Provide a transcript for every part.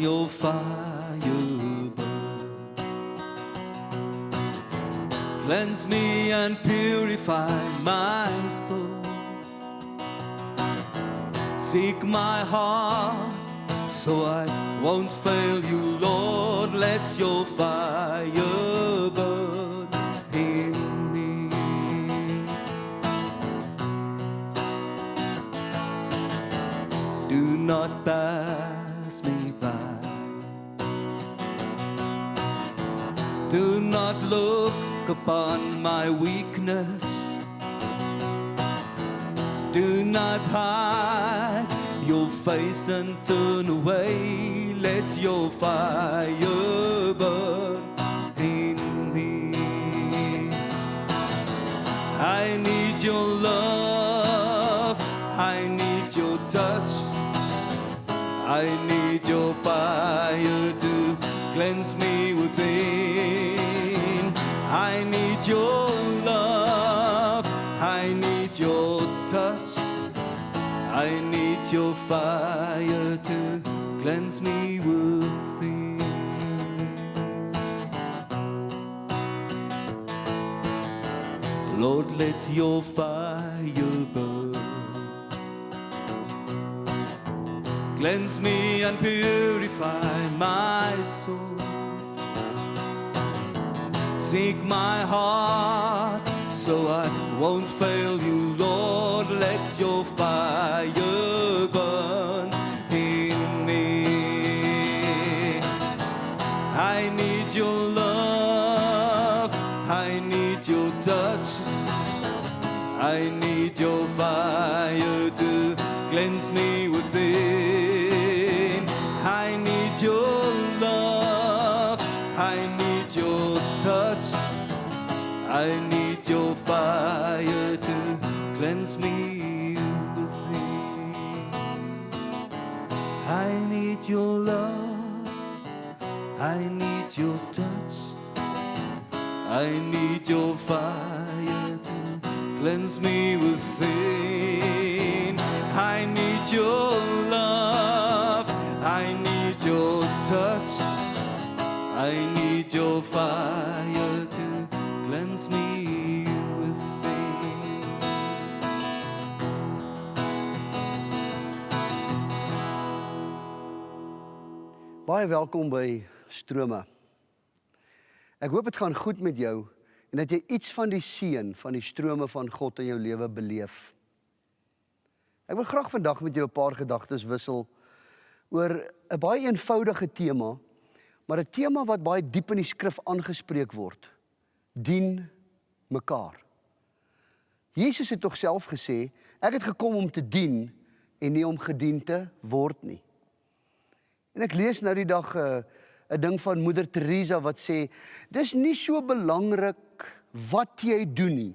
Your fire burn. Cleanse me and purify my soul. Seek my heart so I won't fail you, Lord. Let your fire burn in me. Do not pass look upon my weakness. Do not hide your face and turn away. Let your fire burn in me. I need your love. I need your touch. I need your fire to cleanse me your love. I need your touch. I need your fire to cleanse me with within. Lord, let your fire burn. Cleanse me and purify my soul. Seek my heart so I won't fail you, Lord. Let your fire burn in me. I need your love, I need your touch. I need your fire to cleanse me within. Need your love. I need your touch. I need your fire to cleanse me within. I need your love. I need your touch. I need your fire Baie welkom by Strome. Ek hoop dit gaan goed met jou en dat jy iets van die seën van die strome van God in jou lewe beleef. Ek wil graag vandag met jou 'n paar gedagtes wissel oor 'n baie eenvoudige tema, maar 'n tema wat baie diep in die skrif aangespreek word. Dien mekaar. Jesus het tog self gesê, ek het gekom om te dien en nie om gedien te word nie. En ek lees nou die dag 'n uh, 'n ding van Moeder Teresa wat sê dis nie so belangrik wat jy doen nie.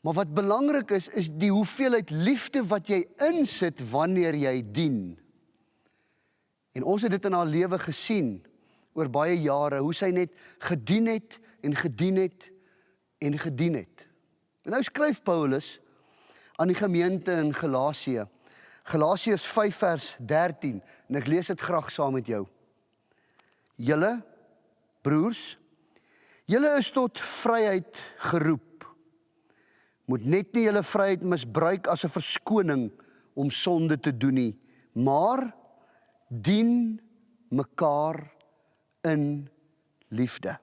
Maar wat belangrik is is die hoeveelheid liefde wat jy insit wanneer jy dien. En ons het dit in haar lewe gesien oor baie jare hoe sy net gedien het en gedien het en gedien het. En nou skryf Paulus aan die gemeente in Galasië. Galasiërs 5 vers 13 en ek lees dit graag saam met jou. Julle broers, julle is tot vryheid geroep. Moet net nie julle vryheid misbruik as 'n verskoning om sonde te doen nie, maar dien mekaar in liefde.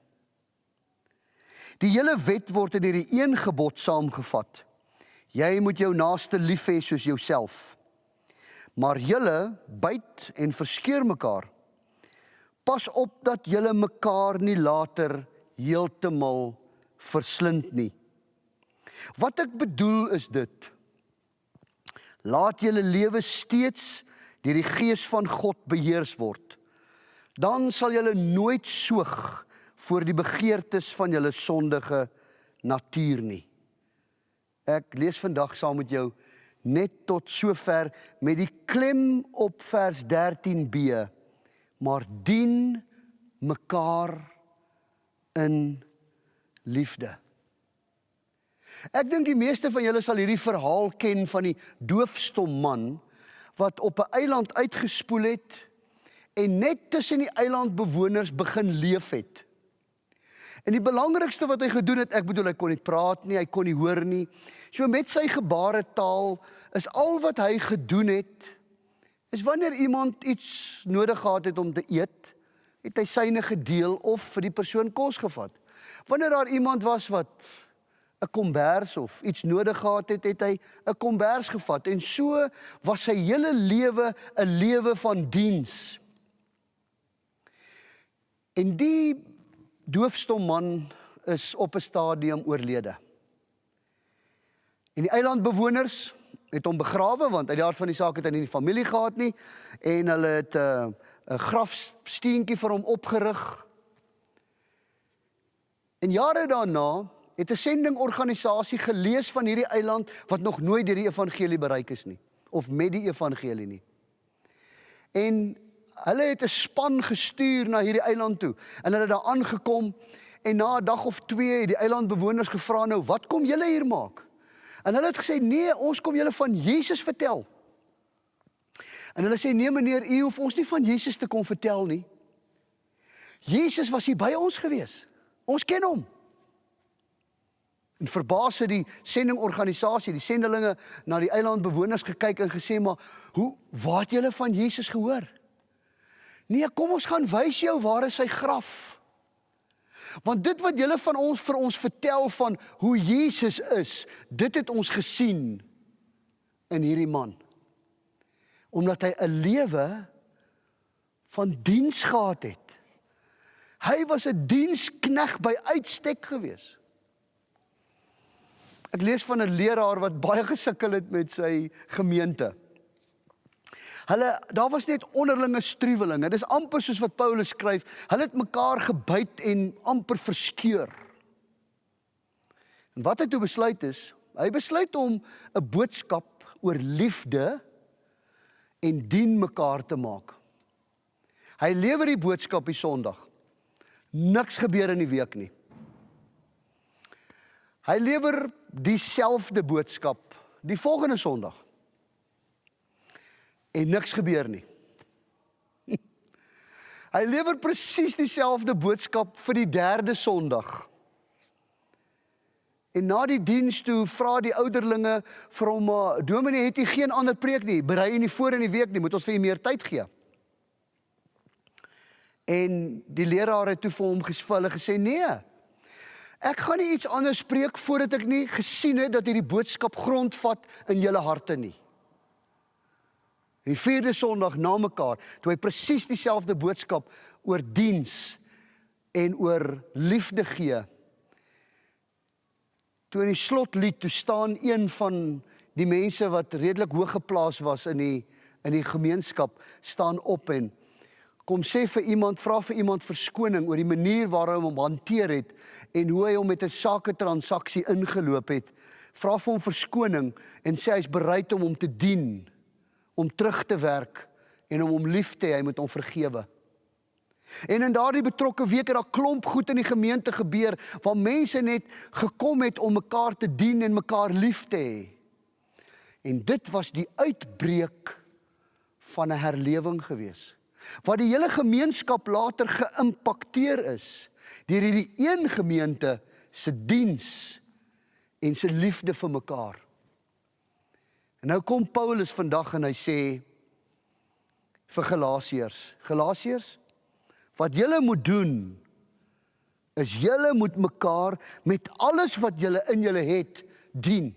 Die hele wet word in hierdie een gebod saamgevat. Jy moet jou naaste lief hê soos jouself. Maar julle byt en verskeur mekaar. Pas op dat julle mekaar nie later heeltemal verslind nie. Wat ek bedoel is dit. Laat julle lewe steeds deur die gees van God beheers word. Dan sal julle nooit soog voor die begeertes van julle sondige natuur nie. Ek lees vandag saam met jou net tot sover met die klem op vers 13b. Maar dien mekaar in liefde. Ek dink die meeste van julle sal hierdie verhaal ken van die doofstom man wat op 'n eiland uitgespoel het en net tussen die eilandbewoners begin leef het. En die belangrikste wat hy gedoen het, ek bedoel hy kon nie praat nie, hy kon nie hoor nie. So met sy gebaretaal is al wat hy gedoen het is wanneer iemand iets nodig gehad het om te eet, het hy syne gedeel of vir die persoon kos gevat. Wanneer daar iemand was wat 'n kombers of iets nodig gehad het, het hy 'n kombers gevat en so was sy hele lewe 'n lewe van diens. En die doofstom man is op 'n stadium oorlede. En die eilandbewoners het hom begrawe want uit die aard van die saak het hy nie familie gehad nie en hulle het 'n uh, 'n grafsteentjie vir hom opgerig. En jare daarna het 'n sendingorganisasie gelees van hierdie eiland wat nog nooit deur die evangelie bereik is nie of met die evangelie nie. En hulle het 'n span gestuur na hierdie eiland toe en hulle het daar aangekom en na 'n dag of 2 het die eilandbewoners gevra nou wat kom julle hier maak? En hulle het gesê nee, ons kom julle van Jesus vertel. En hulle sê nee meneer, u hoef ons nie van Jesus te kom vertel nie. Jesus was hier by ons gewees. Ons ken hom. En verbaas het die sendingorganisasie, die sendelinge na die eilandbewoners gekyk en gesê maar, "Hoe waar het julle van Jesus gehoor?" Nee, kom ons gaan wys jou waar is sy graf. Want dit wat julle van ons vir ons vertel van hoe Jesus is, dit het ons gesien in hierdie man. Omdat hy 'n lewe van diens gehad het. Hy was 'n dienskneg by uitstek geweest. Ek lees van 'n leraar wat baie gesukkel het met sy gemeente. Hulle daar was net onderlinge struwelinge. Dis amper soos wat Paulus skryf. Hulle het mekaar gebyt en amper verskeur. En wat hy toe besluit is, hy besluit om 'n boodskap oor liefde en dien mekaar te maak. Hy lewer die boodskap die Sondag. Niks gebeur in die week nie. Hy lewer dieselfde boodskap die volgende Sondag. En niks gebeur nie. Hy lewer presies dieselfde boodskap vir die derde Sondag. En na die diens toe vra die ouderlinge vir hom: "Dominee, het u geen ander preek nie? Berei u nie voor in die week nie, moet ons vir u meer tyd gee?" En die leraar het toe vir hom gesvullig gesê: "Nee. Ek gaan nie iets anders spreek voordat ek nie gesien het dat hierdie boodskap grondvat in julle harte nie. Die vierde Sondag na mekaar, toe hy presies dieselfde boodskap oor diens en oor liefde gee. Toe in die slotlied toe staan een van die mense wat redelik hoog geplaas was in die in die gemeenskap staan op en kom sê vir iemand vra vir iemand verskoning oor die manier waarop hom hanteer het en hoe hy hom met 'n sake transaksie ingeloop het. Vra vir hom verskoning en sê hy's bereid om hom te dien, om terug te werk en om hom lief te hê, hy moet hom vergewe. En in daardie betrokke week het daar klomp goed in die gemeente gebeur waar mense net gekom het om mekaar te dien en mekaar lief te hê. En dit was die uitbreek van 'n herlewing gewees. Wat die hele gemeenskap later geïmpakteer is deur hierdie een gemeente se diens en se liefde vir mekaar. En nou kom Paulus vandag en hy sê vir Galasiërs, Galasiërs, wat julle moet doen is julle moet mekaar met alles wat julle in julle het dien.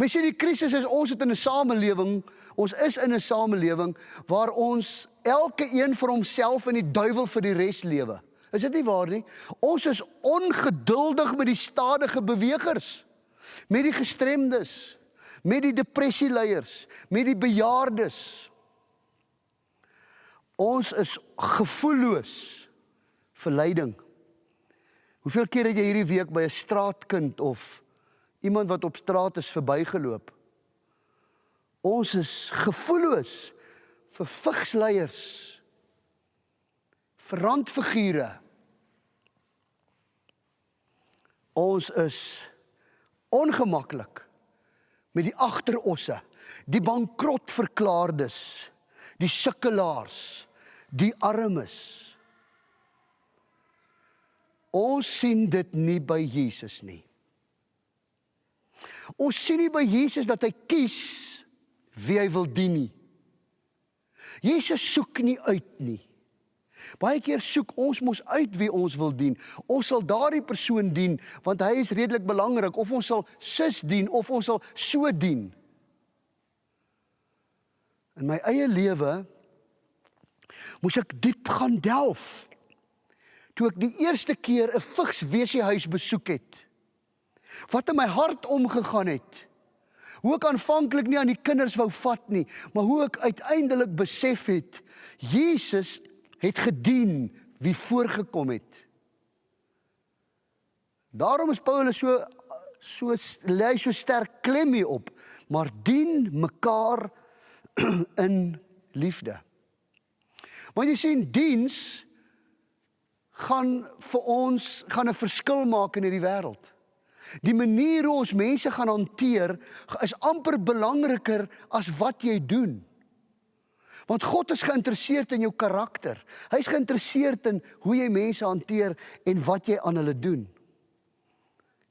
Mens sien die krisis is ons het in 'n samelewing, ons is in 'n samelewing waar ons elke een vir homself en die duiwel vir die res lewe. Is dit nie waar nie? Ons is ongeduldig met die stadige bewegers, met die gestremdes, met die depressieleiers, met die bejaardes. Ons is gevoelloos vir lyding. Hoeveel keer het jy hierdie week by 'n straatkind of iemand wat op straat is verbygeloop? Ons is gevoelloos vir vigsleiers vir randfigure. Ons is ongemaklik met die agterosse, die bankrot verklaardes, die sukkelaars, die armes. Ons sien dit nie by Jesus nie. Ons sien nie by Jesus dat hy kies wie hy wil dien nie. Jesus soek nie uit nie. Baie keer soek ons mos uit wie ons wil dien. Ons sal daardie persoon dien want hy is redelik belangrik of ons sal sis dien of ons sal so dien. In my eie lewe moes ek diep gaan delf. Toe ek die eerste keer 'n vigswesiehuis besoek het. Wat in my hart omgegaan het. Hoe ek aanvanklik nie aan die kinders wou vat nie, maar hoe ek uiteindelik besef het Jesus het gedien wie voorgekom het. Daarom is Paulus so so lê so sterk klem hier op, maar dien mekaar in liefde. Want jy sien diens gaan vir ons gaan 'n verskil maak in hierdie wêreld. Die manier hoe ons mense gaan hanteer is amper belangriker as wat jy doen. Want God is geïnteresseerd in jou karakter. Hy's geïnteresseerd in hoe jy mense hanteer en wat jy aan hulle doen.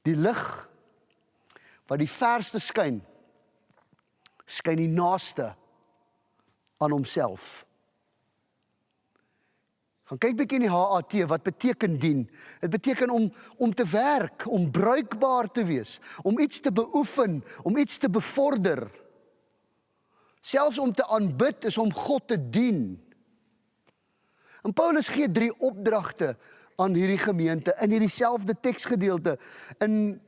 Die lig wat die verste skyn skyn die naaste aan homself. Gaan kyk bietjie in die HAT wat beteken dien. Dit beteken om om te werk, om bruikbaar te wees, om iets te beoefen, om iets te bevorder. Selfs om te aanbid is om God te dien. En Paulus gee drie opdragte aan hierdie gemeente in hierdie selfde teksgedeelte in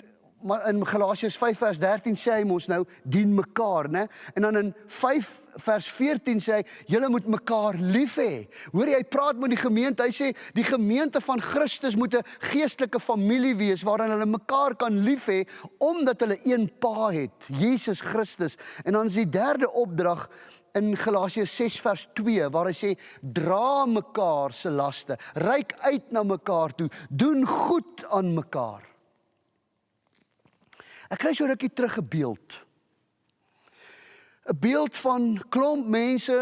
maar in Galasiërs 5 vers 13 sê hy mos nou dien mekaar, né? En dan in 5 vers 14 sê hy julle moet mekaar lief hê. Hoor jy hy praat met die gemeente. Hy sê die gemeente van Christus moet 'n geestelike familie wees waarin hulle mekaar kan lief hê omdat hulle een Pa het, Jesus Christus. En dan is die derde opdrag in Galasiërs 6 vers 2 waar hy sê dra mekaar se laste, reik uit na mekaar toe, doen goed aan mekaar. Ek kry so rukkie terug 'n beeld. 'n Beeld van klomp mense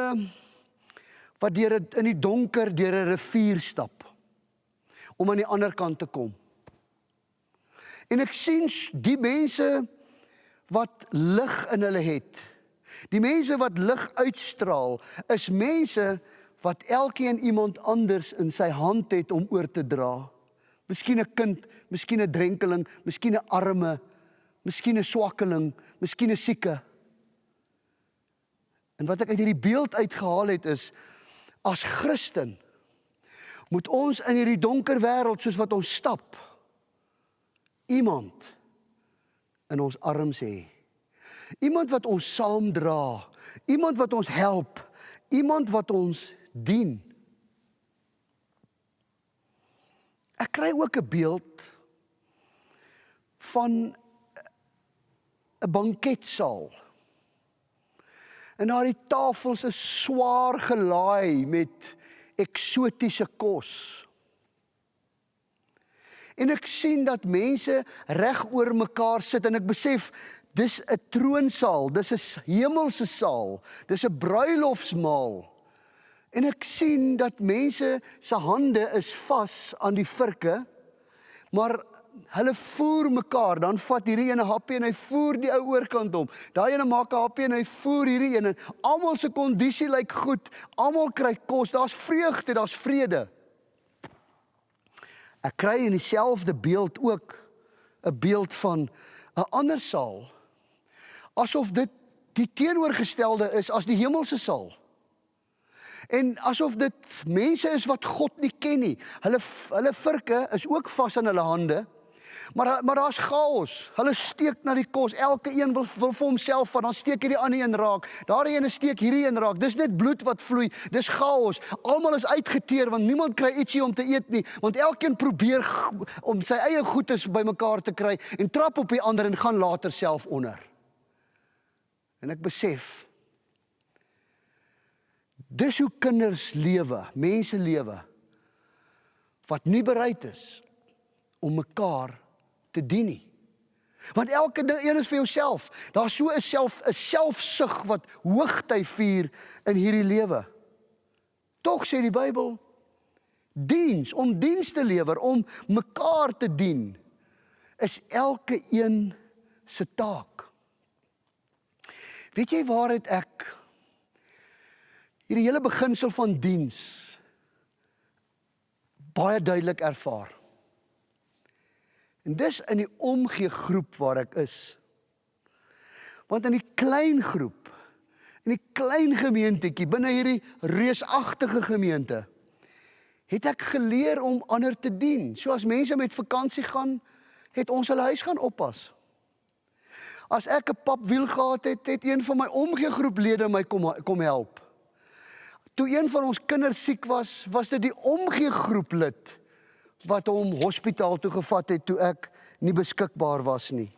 wat deur in die donker deur 'n rivier stap om aan die ander kant te kom. En ek sien die mense wat lig in hulle het. Die mense wat lig uitstraal is mense wat elkeen iemand anders in sy hand het om oor te dra. Miskien 'n kind, miskien 'n drenkeling, miskien 'n arme, miskien 'n swakkeling, miskien 'n sieke. En wat ek uit hierdie beeld uitgehaal het is as Christen moet ons in hierdie donker wêreld soos wat ons stap iemand in ons arms hê. Iemand wat ons saamdra, iemand wat ons help, iemand wat ons dien. Ek kry ook 'n beeld van 'n banketsaal. En daar die tafels is swaar gelaai met eksotiese kos. En ek sien dat mense reg oor mekaar sit en ek besef dis 'n troonsaal, dis 'n hemelse saal, dis 'n bruilofsmaal. En ek sien dat mense se hande is vas aan die virke, maar hulle voer mekaar, dan vat hierdie ene happie en hy voer die ou oorkant om. Daai ene maak 'n happie en hy voer hierdie een en almal se kondisie lyk goed. Almal kry kos. Daar's vreugde, daar's vrede. Ek kry in dieselfde beeld ook 'n beeld van 'n ander saal. Asof dit die teenoorgestelde is as die hemelse saal. En asof dit mense is wat God nie ken nie. Hulle hulle virke is ook vas aan hulle hande. Maar maar daar's chaos. Hulle steek na die kos. Elke een wil, wil vir homself van dan steek hierdie ander een raak. Daardie een steek hierdie een raak. Dis net bloed wat vloei. Dis chaos. Almal is uitgeteer want niemand kry ietsie om te eet nie, want elkeen probeer om sy eie goedes bymekaar te kry en trap op die ander en gaan later self onder. En ek besef dis hoe kinders lewe, mense lewe wat nie bereid is om mekaar te dien nie. Want elke ding een is vir jouself. Daar's so 'n self 'n selfsug wat hoogty vier in hierdie lewe. Tog sê die Bybel diens om diens te lewer, om mekaar te dien is elke een se taak. Weet jy waar het ek hierdie hele beginsel van diens baie duidelik ervaar? En dis in die omgee groep waar ek is. Want in die klein groep, in die klein gemeentetjie binne hierdie reusagtige gemeente, het ek geleer om ander te dien. So as mense met vakansie gaan, het ons hulle huis gaan oppas. As ek 'n papwiel gehad het, het een van my omgee groeplede my kom kom help. Toe een van ons kinders siek was, was dit die omgee groeplid wat hom hospitaal toe gevat het toe ek nie beskikbaar was nie.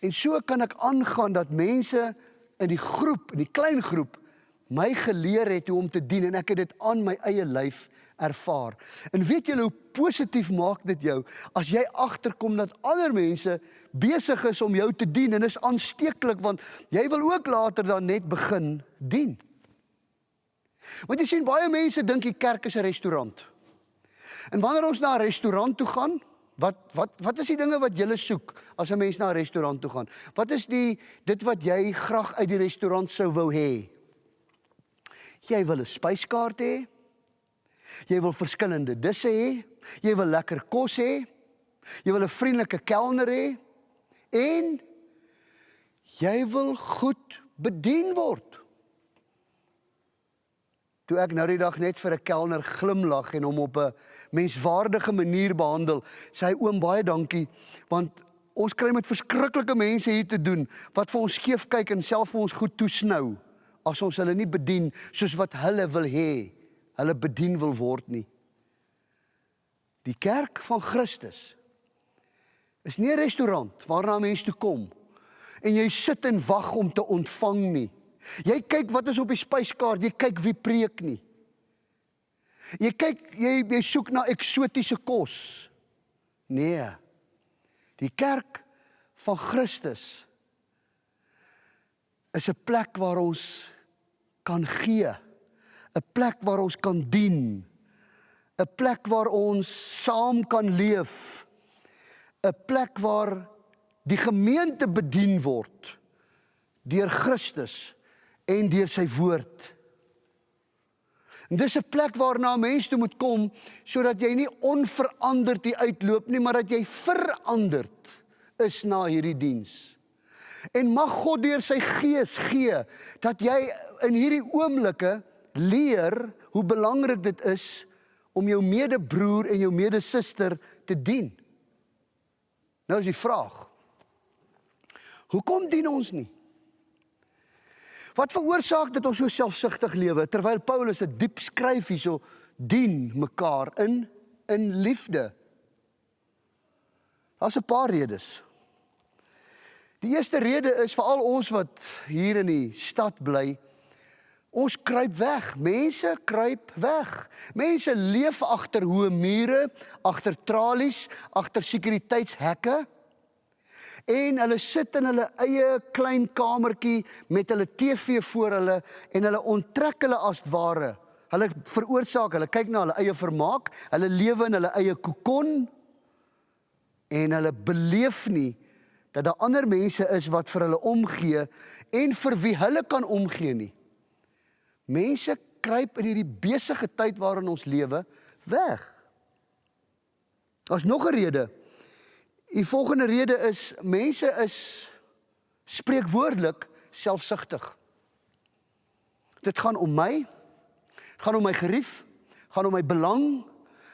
En so kan ek aangaan dat mense in die groep, in die klein groep my geleer het hoe om te dien en ek het dit aan my eie lyf ervaar. En weet julle hoe positief maak dit jou as jy agterkom dat ander mense besig is om jou te dien en is aansteeklik want jy wil ook later dan net begin dien. Want jy sien baie mense dink die kerk is 'n restaurant. En wanneer ons na 'n restaurant toe gaan, wat wat wat is die dinge wat jy soek as 'n mens na 'n restaurant toe gaan? Wat is die dit wat jy graag uit die restaurant sou wou hê? Jy wil 'n spyskaart hê. Jy wil verskillende disse hê. Jy wil lekker kos hê. Jy wil 'n vriendelike kelner hê en jy wil goed bedien word toe ek nou die dag net vir 'n kelner glimlag en hom op 'n menswaardige manier behandel, sê hy oom baie dankie want ons kry met verskriklike mense hier te doen wat vir ons skeef kyk en self vir ons goed toesnou as ons hulle nie bedien soos wat hulle wil hê hulle bedien wil word nie. Die kerk van Christus is nie 'n restaurant waarna mense toe kom en jy sit en wag om te ontvang nie. Jy kyk wat is op die spyskaart, jy kyk wie preek nie. Jy kyk jy jy soek na eksotiese kos. Nee. Die kerk van Christus is 'n plek waar ons kan gee, 'n plek waar ons kan dien, 'n plek waar ons saam kan leef, 'n plek waar die gemeente bedien word deur Christus en deur sy woord. En dis 'n plek waarna mense toe moet kom sodat jy nie onveranderd hier uitloop nie, maar dat jy veranderd is na hierdie diens. En mag God deur sy gees gee dat jy in hierdie oomblikke leer hoe belangrik dit is om jou medebroer en jou medesuster te dien. Nou is die vraag: Hoekom dien ons nie? Wat veroorsaak dat ons so selfsugtig lewe terwyl Paulus 'n diep skryf hierso dien mekaar in in liefde? Daar's 'n paar redes. Die eerste rede is vir al ons wat hier in die stad bly. Ons kruip weg. Mense kruip weg. Mense leef agter hoë mure, agter tralies, agter sekuriteitshekke en hulle sit in hulle eie klein kamertjie met hulle TV voor hulle en hulle onttrek hulle as ware. Hulle veroorsaak, hulle kyk na hulle eie vermaak, hulle lewe in hulle eie kokon en hulle beleef nie dat daar ander mense is wat vir hulle omgee en vir wie hulle kan omgee nie. Mense kruip in hierdie besige tyd waarin ons lewe weg. Daar's nog 'n rede Die volgende rede is mense is spreekwoordelik selfsugtig. Dit gaan om my, gaan om my gerief, gaan om my belang,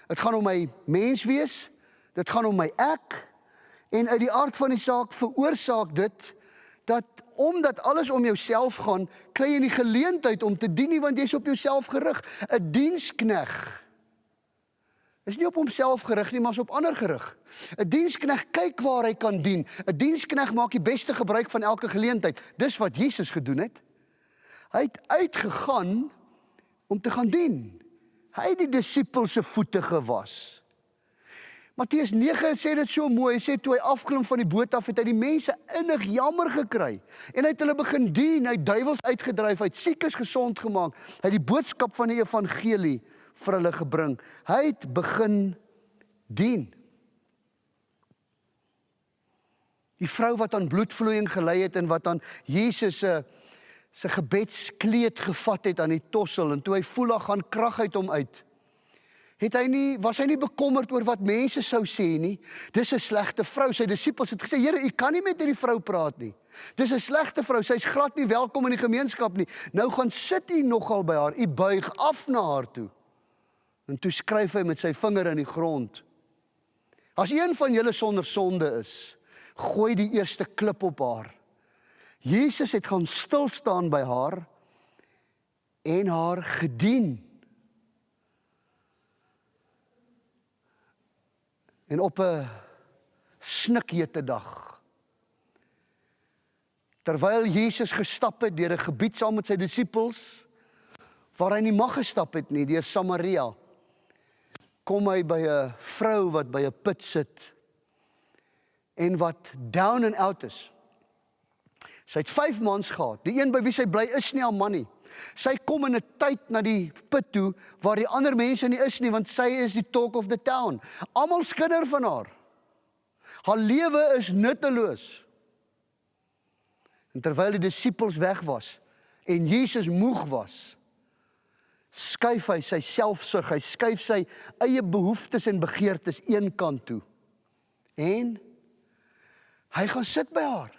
dit gaan om my menswees, dit gaan om my ek en uit die aard van die saak veroorsaak dit dat omdat alles om jouself gaan, kry jy nie geleentheid om te dien nie want jy's op jouself gerig, 'n dienskneg is nie op homself gerig nie, maar is op ander gerig. 'n Dienskneg kyk waar hy kan dien. 'n Dienskneg maak die beste gebruik van elke geleentheid. Dis wat Jesus gedoen het. Hy het uitgegaan om te gaan dien. Hy het die disippels se voete gewas. Matteus 9 sê dit so mooi. Hy sê toe hy afklim van die boot af, het hy die mense innig jammer gekry en hy het hulle begin dien, hy duiwels uitgedryf, hy het siekes gesond gemaak, hy het die boodskap van die evangelie vir hulle gebring. Hy het begin dien. Die vrou wat aan bloedvloeiing gely het en wat aan Jesus se se gebedskleed gevat het aan die tossel en toe hy voel hy gaan krag uit hom uit het hy nie was hy nie bekommerd oor wat mense sou sê nie. Dis 'n slegte vrou. Sy disippels het gesê: "Here, u kan nie met hierdie vrou praat nie. Dis 'n slegte vrou. Sy's glad nie welkom in die gemeenskap nie. Nou gaan sit u nogal by haar. U buig af na haar toe." En toe skryf hy met sy vinger in die grond. As een van julle sonder sonde is, gooi die eerste klip op haar. Jesus het gaan stil staan by haar en haar gedien. En op 'n snikhete dag terwyl Jesus gestap het deur 'n gebied saam met sy disippels waar hy nie mag gestap het nie deur Samaria kom hy by 'n vrou wat by 'n put sit en wat down and out is. Sy het 5 maande gehad. Die een by wie sy bly is nie haar man nie. Sy kom in 'n tyd na die put toe waar die ander mense nie is nie want sy is die talk of the town. Almal skinder van haar. Haar lewe is nutteloos. En terwyl die disippels weg was en Jesus moeg was, skuif hy sy selfsug, hy skuif sy eie behoeftes en begeertes eenkant toe. En hy gaan sit by haar.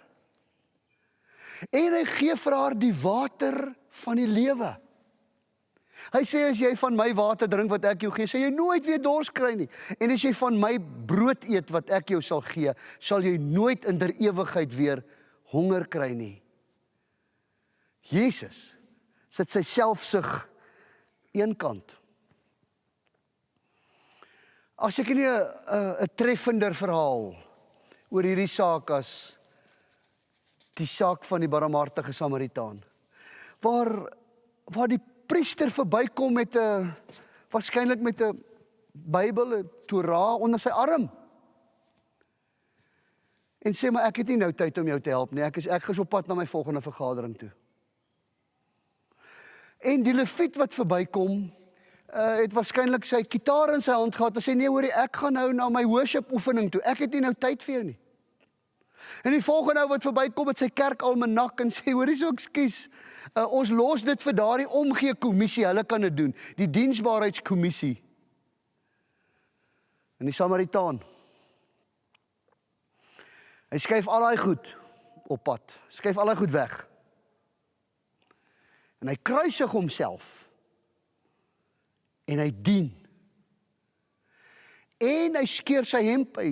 En hy gee vir haar die water van die lewe. Hy sê as jy van my water drink wat ek jou gee, sal jy nooit weer dors kry nie. En as jy van my brood eet wat ek jou sal gee, sal jy nooit in der ewigheid weer honger kry nie. Jesus sit sy selfsug eenkant. As ek nie 'n 'n treffender verhaal oor hierdie saak as die saak van die barmhartige Samaritaan waar waar die priester verbykom met 'n waarskynlik met 'n Bybel, 'n Torah onder sy arm. En sê maar ek het nie nou tyd om jou te help nie. Ek is ek is op pad na my volgende vergadering toe. En die leviet wat verbykom, uh het waarskynlik sy kitaar in sy hand gehad en sê nee hoorie ek gaan nou na my worship oefening toe. Ek het nie nou tyd vir jou nie. En die volgende ou wat verbykom met sy kerk almanak en sê hoorie so ekskuus. Uh, ons los dit vir daardie omgee kommissie. Hulle kan dit doen. Die diensbaarheidskommissie. En die Samaritaan. Hy skuif al daai goed op pad. Skuif al daai goed weg. En hy kruisig homself. En hy dien. En hy skeer sy hemp, hy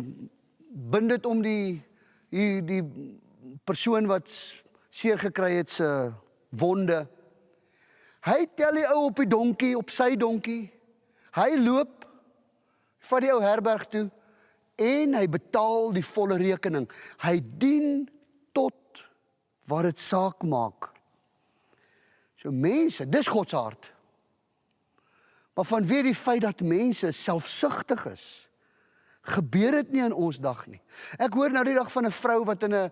bind dit om die die die persoon wat seer gekry het se wonde. Hy tel die ou op die donkie, op sy donkie. Hy loop van die ou herberg toe en hy betaal die volle rekening. Hy dien tot wat dit saak maak. So mense, dis God se hart. Maar vanweer die feit dat mense selfsugtig is, gebeur dit nie in ons dag nie. Ek hoor nou die dag van 'n vrou wat in 'n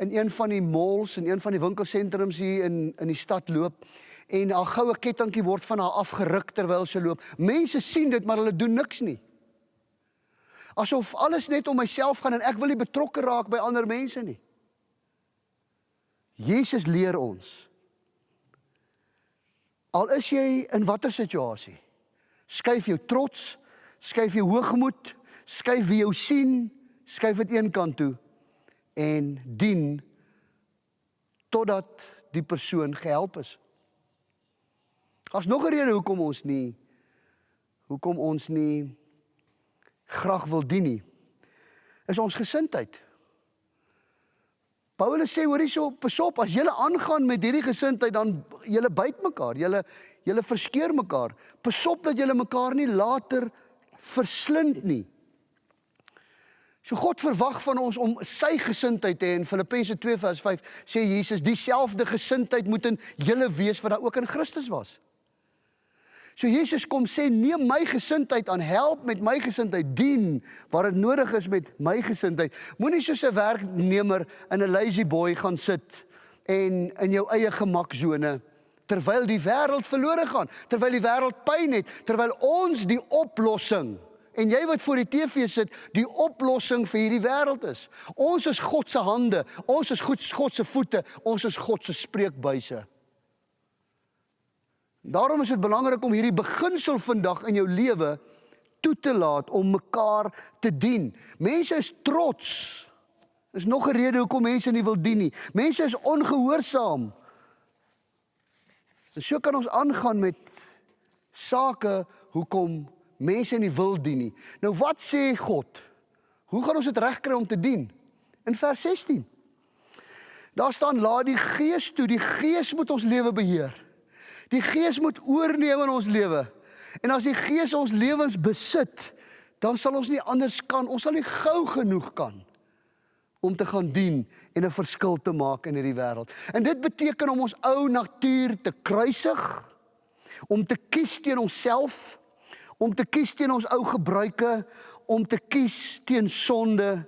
in een van die malls en een van die winkelsentrums hier in in die stad loop en haar goue kettingkie word van haar afgeruk terwyl sy loop. Mense sien dit maar hulle doen niks nie. Asof alles net om myself gaan en ek wil nie betrokke raak by ander mense nie. Jesus leer ons. Al is jy in watter situasie, skuif jou trots, skuif jou hoogmoed, skuif wie jou sien, skuif dit een kant toe en dien totdat die persoon gehelp is. Daar's nog 'n rede hoekom ons nie hoekom ons nie graag wil dien nie. Is ons gesindheid. Paulus sê hoor hierso pasop as julle aangaan met hierdie gesindheid dan julle byt mekaar, julle julle verskeur mekaar. Pasop dat julle mekaar nie later verslind nie. So God verwag van ons om sy gesindheid te hê in Filippense 2 vers 5 sê Jesus dieselfde gesindheid moet in julle wees wat daar ook in Christus was. So Jesus kom sê neem my gesindheid aan, help met my gesindheid, dien waar dit nodig is met my gesindheid. Moenie soos 'n werknemer in 'n lazy boy gaan sit en in jou eie gemaksone terwyl die wêreld verlore gaan, terwyl die wêreld pyn het, terwyl ons die oplossing en jy wat voor die TV sit, die oplossing vir hierdie wêreld is. Ons is God se hande, ons is God se voete, ons is God se spreekbuise. Daarom is dit belangrik om hierdie beginsel vandag in jou lewe toe te laat om mekaar te dien. Mense is trots. Is nog 'n rede hoekom mense nie wil dien nie. Mense is ongehoorsaam. En so kan ons aangaan met sake hoekom mense nie wil dien nie. Nou wat sê God? Hoe gaan ons dit regkry om te dien? In vers 16. Daar staan laat die Gees toe, die Gees moet ons lewe beheer. Die Gees moet oorneem in ons lewe. En as die Gees ons lewens besit, dan sal ons nie anders kan, ons sal nie gou genoeg kan om te gaan dien en 'n verskil te maak in hierdie wêreld. En dit beteken om ons ou natuur te kruisig, om te kies teen onsself, om te kies teen ons ou gebruike, om te kies teen sonde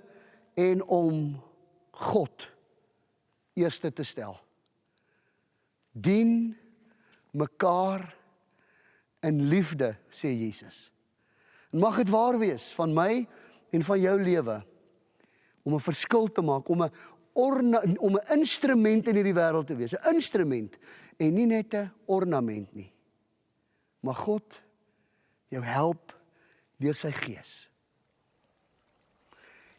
en om God eerste te stel. Dien mekaar in liefde, sê Jesus. Mag dit waar wees van my en van jou lewe om 'n verskil te maak, om 'n orna, om 'n instrument in hierdie wêreld te wees, 'n instrument en nie net 'n ornament nie. Mag God jou help deur sy gees.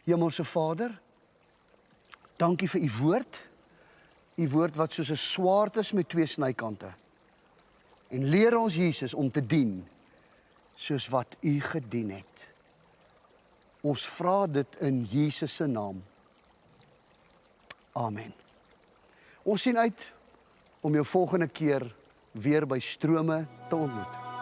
Hemelse Vader, dankie vir u woord. U woord wat soos 'n swaard is met twee snykante en leer ons Jesus om te dien soos wat u gedien het. Ons vra dit in Jesus se naam. Amen. Ons sien uit om jou volgende keer weer by strome te ontmoet.